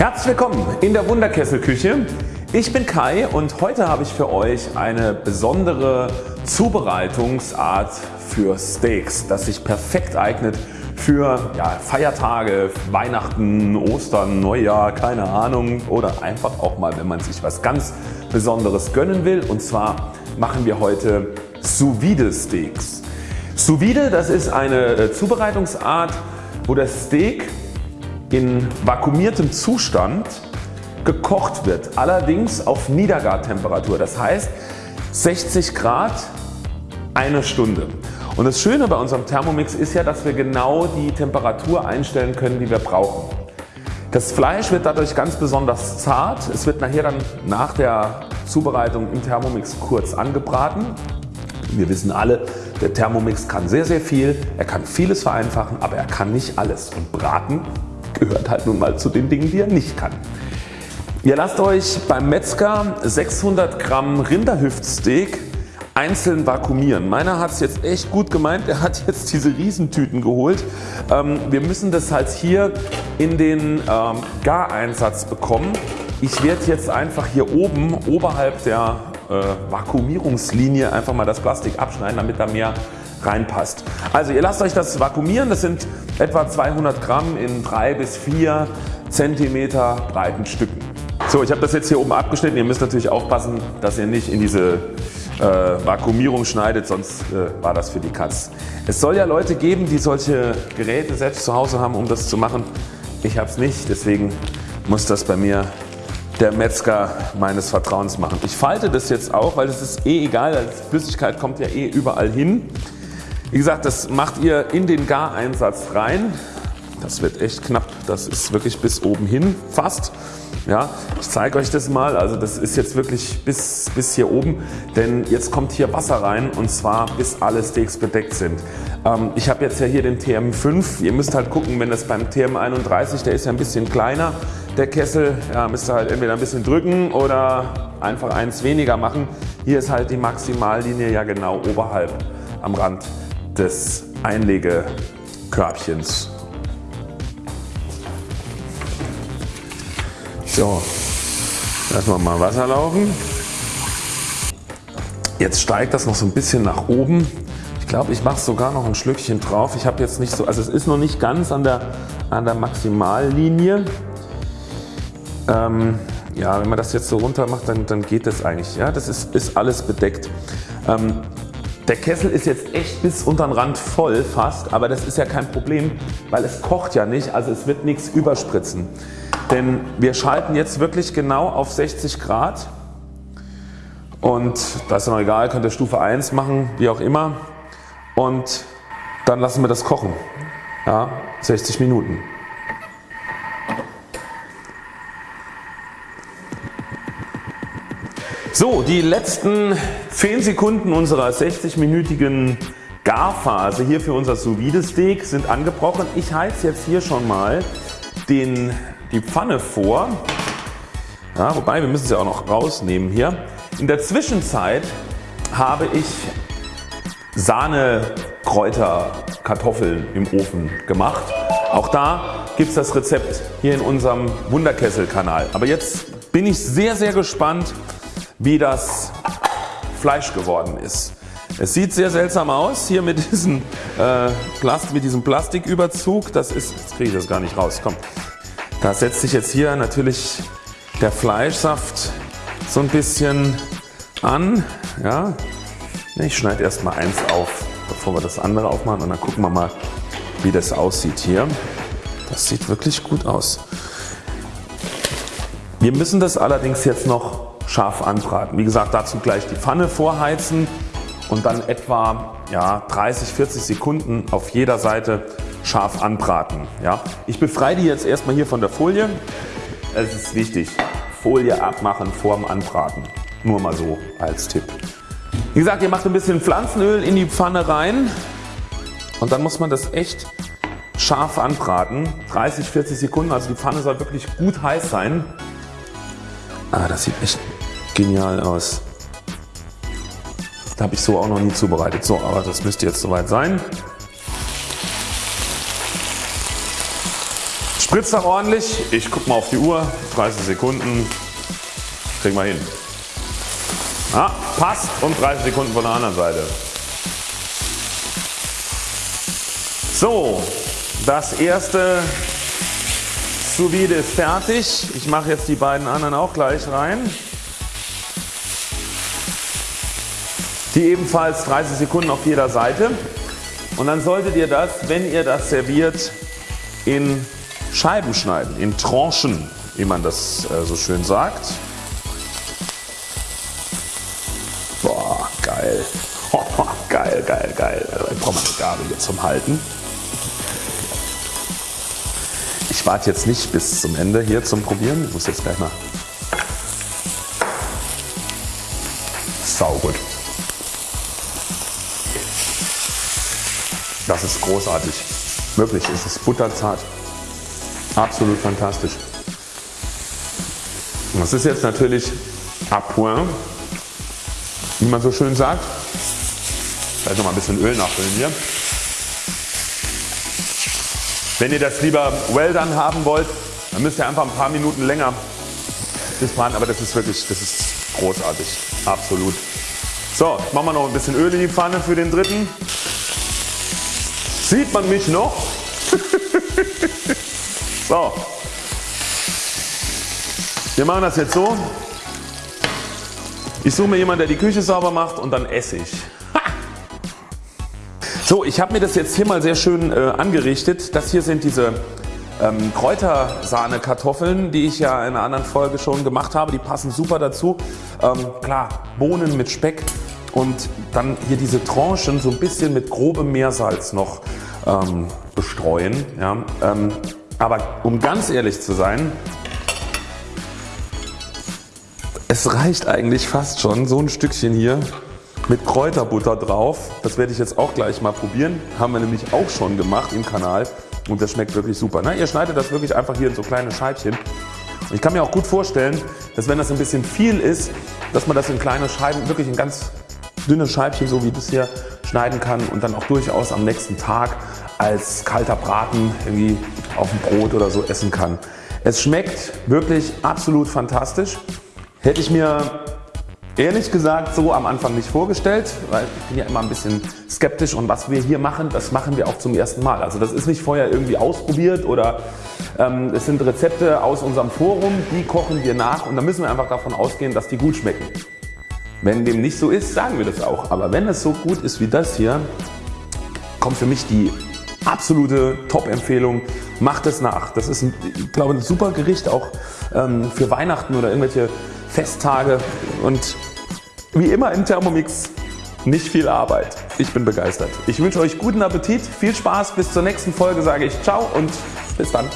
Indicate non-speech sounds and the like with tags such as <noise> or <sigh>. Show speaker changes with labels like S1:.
S1: Herzlich willkommen in der Wunderkesselküche. Ich bin Kai und heute habe ich für euch eine besondere Zubereitungsart für Steaks, das sich perfekt eignet für ja, Feiertage, Weihnachten, Ostern, Neujahr, keine Ahnung oder einfach auch mal wenn man sich was ganz Besonderes gönnen will und zwar machen wir heute Sous Vide Steaks. Sous Vide das ist eine äh, Zubereitungsart wo das Steak in vakuumiertem Zustand gekocht wird, allerdings auf Niedergartemperatur. Das heißt 60 Grad eine Stunde. Und das Schöne bei unserem Thermomix ist ja, dass wir genau die Temperatur einstellen können, die wir brauchen. Das Fleisch wird dadurch ganz besonders zart. Es wird nachher dann nach der Zubereitung im Thermomix kurz angebraten. Wir wissen alle, der Thermomix kann sehr sehr viel, er kann vieles vereinfachen, aber er kann nicht alles und Braten gehört halt nun mal zu den Dingen die er nicht kann. Ihr lasst euch beim Metzger 600 Gramm Rinderhüftsteak einzeln vakuumieren. Meiner hat es jetzt echt gut gemeint, er hat jetzt diese Riesentüten geholt. Ähm, wir müssen das halt hier in den ähm, Gareinsatz bekommen. Ich werde jetzt einfach hier oben oberhalb der äh, Vakuumierungslinie einfach mal das Plastik abschneiden damit da mehr reinpasst. Also ihr lasst euch das vakuumieren, das sind etwa 200 Gramm in 3 bis 4 cm breiten Stücken. So ich habe das jetzt hier oben abgeschnitten, ihr müsst natürlich aufpassen dass ihr nicht in diese äh, Vakuumierung schneidet, sonst äh, war das für die Katz. Es soll ja Leute geben die solche Geräte selbst zu Hause haben um das zu machen. Ich habe es nicht, deswegen muss das bei mir der Metzger meines Vertrauens machen. Ich falte das jetzt auch, weil es ist eh egal, Flüssigkeit kommt ja eh überall hin. Wie gesagt das macht ihr in den Gareinsatz rein. Das wird echt knapp, das ist wirklich bis oben hin fast. Ja, ich zeige euch das mal, also das ist jetzt wirklich bis, bis hier oben, denn jetzt kommt hier Wasser rein und zwar bis alle Steaks bedeckt sind. Ähm, ich habe jetzt ja hier den TM5, ihr müsst halt gucken wenn das beim TM31, der ist ja ein bisschen kleiner, der Kessel, ja, müsst ihr halt entweder ein bisschen drücken oder einfach eins weniger machen. Hier ist halt die Maximallinie ja genau oberhalb am Rand des Einlegekörbchens. So, lassen wir mal Wasser laufen. Jetzt steigt das noch so ein bisschen nach oben. Ich glaube ich mache sogar noch ein Schlückchen drauf. Ich habe jetzt nicht so, also es ist noch nicht ganz an der, an der Maximallinie. Ähm, ja, wenn man das jetzt so runter macht, dann, dann geht das eigentlich. Ja, das ist, ist alles bedeckt. Ähm, der Kessel ist jetzt echt bis unter den Rand voll fast, aber das ist ja kein Problem, weil es kocht ja nicht, also es wird nichts überspritzen. Denn wir schalten jetzt wirklich genau auf 60 Grad und das ist noch egal, könnt ihr Stufe 1 machen, wie auch immer und dann lassen wir das kochen. Ja, 60 Minuten. So, die letzten 10 Sekunden unserer 60-minütigen Garphase hier für unser Sous Steak sind angebrochen. Ich heize jetzt hier schon mal den, die Pfanne vor. Ja, wobei wir müssen sie auch noch rausnehmen hier. In der Zwischenzeit habe ich Sahne, Kräuter, im Ofen gemacht. Auch da gibt es das Rezept hier in unserem Wunderkessel Kanal. Aber jetzt bin ich sehr sehr gespannt wie das Fleisch geworden ist. Es sieht sehr seltsam aus hier mit diesem, äh, Plast mit diesem Plastiküberzug. Das ist, jetzt kriege ich das gar nicht raus. Komm. Da setzt sich jetzt hier natürlich der Fleischsaft so ein bisschen an. Ja. Ich schneide erstmal eins auf bevor wir das andere aufmachen und dann gucken wir mal wie das aussieht hier. Das sieht wirklich gut aus. Wir müssen das allerdings jetzt noch scharf anbraten. Wie gesagt dazu gleich die Pfanne vorheizen und dann etwa ja, 30 40 Sekunden auf jeder Seite scharf anbraten. Ja. Ich befreie die jetzt erstmal hier von der Folie. Es ist wichtig Folie abmachen vor dem Anbraten. Nur mal so als Tipp. Wie gesagt ihr macht ein bisschen Pflanzenöl in die Pfanne rein und dann muss man das echt scharf anbraten. 30 40 Sekunden also die Pfanne soll wirklich gut heiß sein. Ah, das sieht echt genial aus. Habe ich so auch noch nie zubereitet. So, aber das müsste jetzt soweit sein. Spritzt auch ordentlich. Ich guck mal auf die Uhr. 30 Sekunden. Kriegen wir hin. Ah, passt und 30 Sekunden von der anderen Seite. So, das erste Sous ist fertig. Ich mache jetzt die beiden anderen auch gleich rein. Die ebenfalls 30 Sekunden auf jeder Seite. Und dann solltet ihr das, wenn ihr das serviert, in Scheiben schneiden, in Tranchen, wie man das äh, so schön sagt. Boah, geil. <laughs> geil, geil, geil. Da braucht man eine Gabel hier zum Halten. Ich warte jetzt nicht bis zum Ende hier zum Probieren. Ich muss jetzt gleich mal. Sau gut. Das ist großartig. Wirklich, es ist butterzart. Absolut fantastisch. Das ist jetzt natürlich à point, wie man so schön sagt. Vielleicht noch mal ein bisschen Öl nachfüllen hier. Wenn ihr das lieber well done haben wollt, dann müsst ihr einfach ein paar Minuten länger das braten, aber das ist wirklich, das ist großartig, absolut. So, machen wir noch ein bisschen Öl in die Pfanne für den dritten. Sieht man mich noch? <laughs> so. Wir machen das jetzt so. Ich suche mir jemanden der die Küche sauber macht und dann esse ich. So, ich habe mir das jetzt hier mal sehr schön äh, angerichtet. Das hier sind diese ähm, Kräutersahne Kartoffeln, die ich ja in einer anderen Folge schon gemacht habe. Die passen super dazu. Ähm, klar, Bohnen mit Speck und dann hier diese Tranchen so ein bisschen mit grobem Meersalz noch ähm, bestreuen. Ja. Ähm, aber um ganz ehrlich zu sein, es reicht eigentlich fast schon so ein Stückchen hier mit Kräuterbutter drauf. Das werde ich jetzt auch gleich mal probieren. Haben wir nämlich auch schon gemacht im Kanal und das schmeckt wirklich super. Na, ihr schneidet das wirklich einfach hier in so kleine Scheibchen. Ich kann mir auch gut vorstellen, dass wenn das ein bisschen viel ist, dass man das in kleine Scheiben, wirklich in ganz dünne Scheibchen, so wie das hier, schneiden kann und dann auch durchaus am nächsten Tag als kalter Braten irgendwie auf dem Brot oder so essen kann. Es schmeckt wirklich absolut fantastisch. Hätte ich mir Ehrlich gesagt so am Anfang nicht vorgestellt, weil ich bin ja immer ein bisschen skeptisch und was wir hier machen, das machen wir auch zum ersten Mal. Also das ist nicht vorher irgendwie ausprobiert oder ähm, es sind Rezepte aus unserem Forum, die kochen wir nach und da müssen wir einfach davon ausgehen, dass die gut schmecken. Wenn dem nicht so ist, sagen wir das auch. Aber wenn es so gut ist wie das hier, kommt für mich die absolute Top-Empfehlung. Macht es nach. Das ist, ein, ich glaube, ein super Gericht auch ähm, für Weihnachten oder irgendwelche Festtage und wie immer im Thermomix nicht viel Arbeit. Ich bin begeistert. Ich wünsche euch guten Appetit, viel Spaß, bis zur nächsten Folge sage ich Ciao und bis dann.